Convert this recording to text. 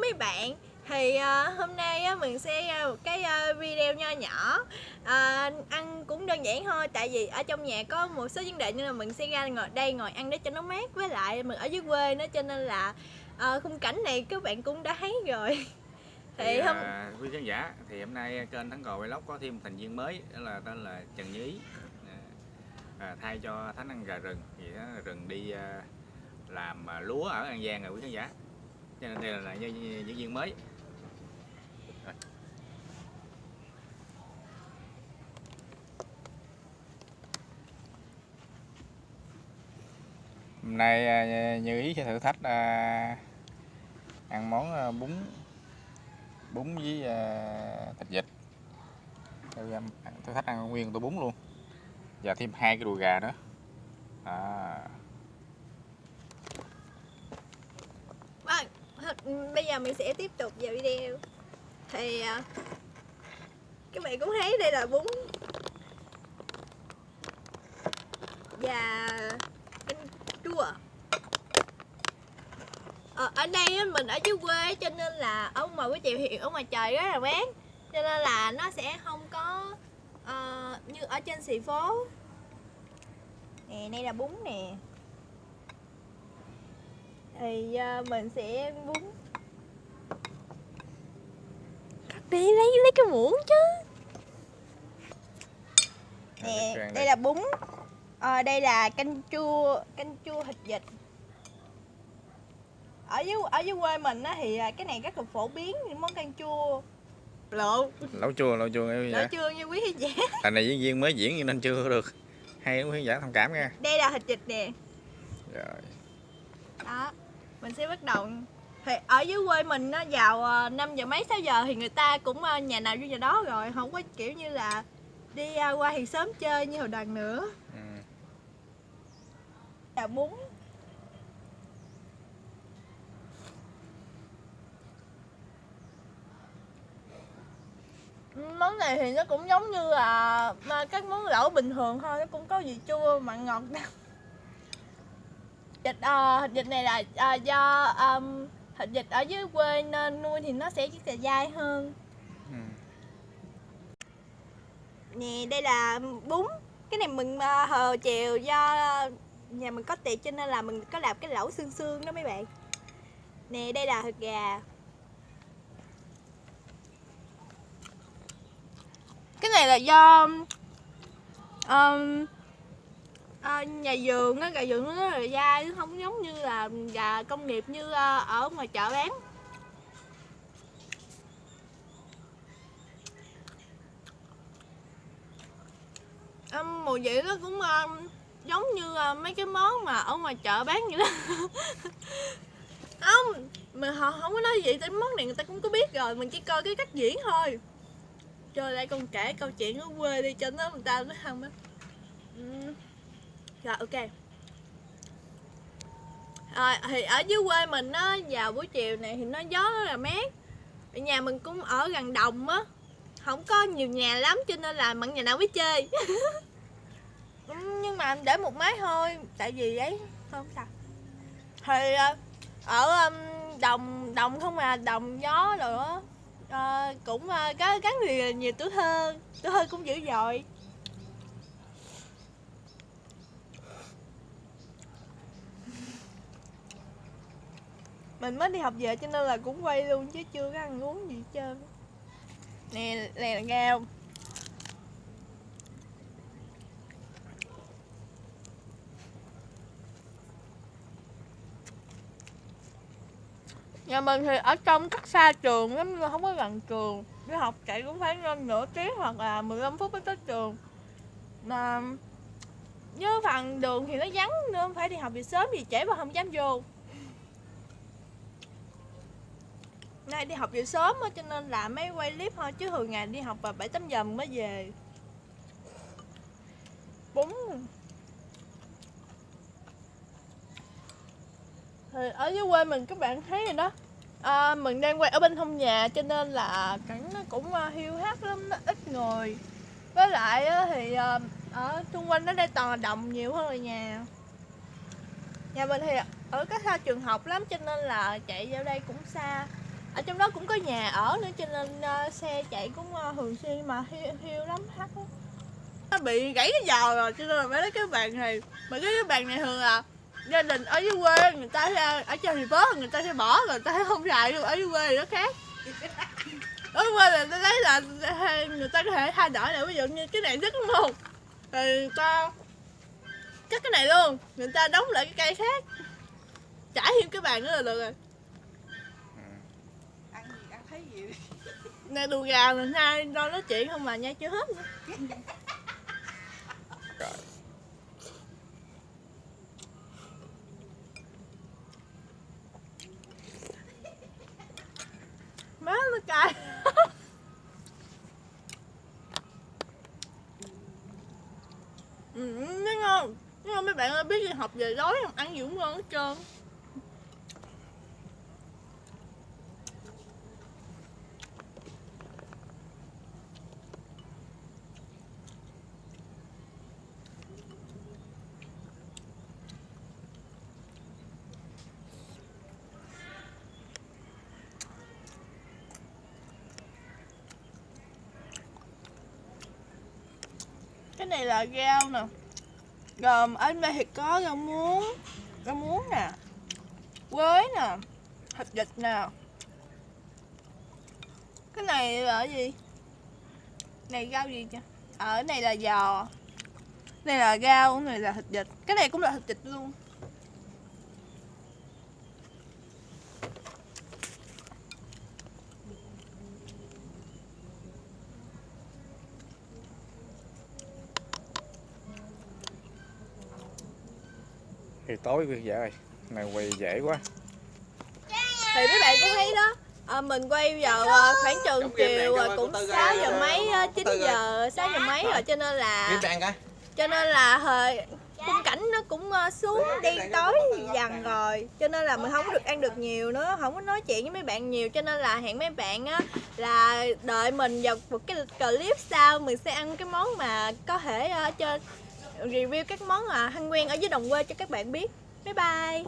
mấy bạn. Thì uh, hôm nay uh, mình sẽ uh, một cái uh, video nho nhỏ. Uh, ăn cũng đơn giản thôi tại vì ở trong nhà có một số vấn đề nên là mình sẽ ra ngồi đây ngồi ăn để cho nó mát. Với lại mình ở dưới quê nữa cho nên là uh, khung cảnh này các bạn cũng đã thấy rồi. Thì, thì hôm à, quý khán giả thì hôm nay kênh thắng cò vlog có thêm một thành viên mới đó là tên là trần như ý. À, thay cho thánh ăn gà rừng. Thì rừng đi à, làm à, lúa ở an giang rồi quý khán giả cho nên đây là, là viên mới. Hôm nay à, như ý sẽ thử thách à, ăn món à, bún bún với à, thịt vịt. Thử thách ăn nguyên tô bún luôn. Và thêm hai cái đùi gà nữa. À. bây giờ mình sẽ tiếp tục vào video. Thì à, các bạn cũng thấy đây là bún. Và chua. Ờ, ở đây mình ở dưới quê cho nên là ở ngoài buổi chiều hiện ở ngoài trời rất là mát cho nên là nó sẽ không có uh, như ở trên xì phố. Nè đây là bún nè thì uh, mình sẽ bún. Đi lấy lấy cái muỗng chứ. Nè đây là bún. À, đây là canh chua canh chua thịt vịt. Ở dưới ở dưới quê mình á thì à, cái này rất là phổ biến những món canh chua. Lộ. Lẩu chua lẩu chua nghe lẩu chua như quý khán giả. Này diễn viên mới diễn nên chưa được. Hay quý khán giả thông cảm nha. Đây là thịt vịt nè. Rồi. Đó mình sẽ bắt đầu. Thì ở dưới quê mình nó vào 5 à, giờ mấy 6 giờ thì người ta cũng à, nhà nào vô nhà đó rồi không có kiểu như là đi qua thì sớm chơi như hồi đằng nữa. Là bún món này thì nó cũng giống như là các món lẩu bình thường thôi nó cũng có vị chua mặn ngọt. đâu dịch uh, dịch này là uh, do um, thịt ở dưới quê nên nuôi thì nó sẽ rất là dai hơn. Ừ. nè đây là bún. Cái này mình uh, hờ chiều do nhà mình có tiệc cho nên là mình có làm cái lẩu xương xương đó mấy bạn. Nè đây là thịt gà. Cái này là do um, à, nhà vườn á gà vườn nó rất là dai nó không giống như là gà công nghiệp như ờ, ở ngoài chợ bán. À, mùi vị nó cũng à, giống như à, mấy cái món mà ở ngoài chợ bán vậy đó. Không mà họ không có nói gì tới món này người ta cũng có biết rồi mình chỉ coi cái cách diễn thôi. Trời lại còn kể câu chuyện ở quê đi cho nó người ta nó không á rồi ok. Rồi thì ở dưới quê mình á vào buổi chiều này thì nó gió rất là mát. Ở nhà mình cũng ở gần đồng á. Không có nhiều nhà lắm cho nên là mặn nhà nào biết chơi. Nhưng mà để một máy thôi tại vì ấy không sao. Thì ờ, ở đồng đồng không à đồng gió rồi đó à, ờ, cũng à, có gắn nhiều, nhiều tuổi thơ tuổi thơ cũng dữ dội. Mình mới đi học về cho nên là cũng quay luôn chứ chưa có ăn uống gì hết trơn. Nè nè là ngao nhà mình thì ở trong cách xa trường lắm không có gần trường. Đi học chạy cũng phải hơn nửa tiếng hoặc là 15 phút mới tới trường. Mà như phần đường thì nó vắng nữa phải đi học về sớm thì trễ và không dám vô. Nay đi học về sớm cho nên là mấy quay clip thôi chứ thường ngày đi học vào bảy tám giờ mới về. Bún thì ở dưới quê mình các bạn thấy rồi đó. À, mình đang quay ở bên hông nhà cho nên là cảnh nó cũng à, hiu hắt lắm nó ít người. Với lại thì à, ở xung quanh nó đây toàn là đồng nhiều hơn là nhà. Nhà mình thì ở cách xa trường học lắm cho nên là chạy vào đây cũng xa ở trong đó cũng có nhà ở nữa cho nên uh, xe chạy cũng uh, thường xuyên mà hiu, hiu lắm hắt nó bị gãy cái giò rồi cho nên là mấy cái bàn này mà cái cái bàn này thường là gia đình ở dưới quê người ta sẽ- ở trên thì bớt người ta sẽ bỏ người ta sẽ không xài luôn ở dưới quê thì nó khác. Ở quê là ta thấy là người ta có thể thay đổi lại ví dụ như cái này rất đúng không rồi ta cắt cái này luôn người ta đóng lại cái cây khác. Trải thêm cái bàn nữa là được rồi ăn gì ăn thấy gì nè đùi gà mình hai đâu nói chuyện không mà nha chưa hết. Nữa má nó cay. Ừ, nó ngon. Nó ngon mấy bạn ơi biết đi học về đói không? Ăn gì cũng ngon hết trơn. Cái này là rau nè. Gồm ở đây thì có rau muống rau muống nè, quế nè, thịt vịt nè. Cái này là gì? Này rau gì ờ, chứ ở này là giò. Này là rau này là thịt vịt. Cái này cũng là thịt vịt luôn. Thì tối quý giả ơi này quay dễ quá. Thì mấy bạn cũng thấy đó. À, mình quay vào à, khoảng chừng chiều cho à, cũng của Tư 6 ơi, giờ mấy á, của 9 Tư ơi. giờ 6 giờ mấy rồi cho nên là cho nên là thời khung cảnh nó cũng xuống đen tối dần rồi. Cho nên là mình không có được ăn được nhiều nữa không có nói chuyện với mấy bạn nhiều. Cho nên là hẹn mấy bạn á là đợi mình vào một cái clip sau mình sẽ ăn cái món mà có thể cho review các món à, hăng ăn quen ở dưới đồng quê cho các bạn biết. Bye bye.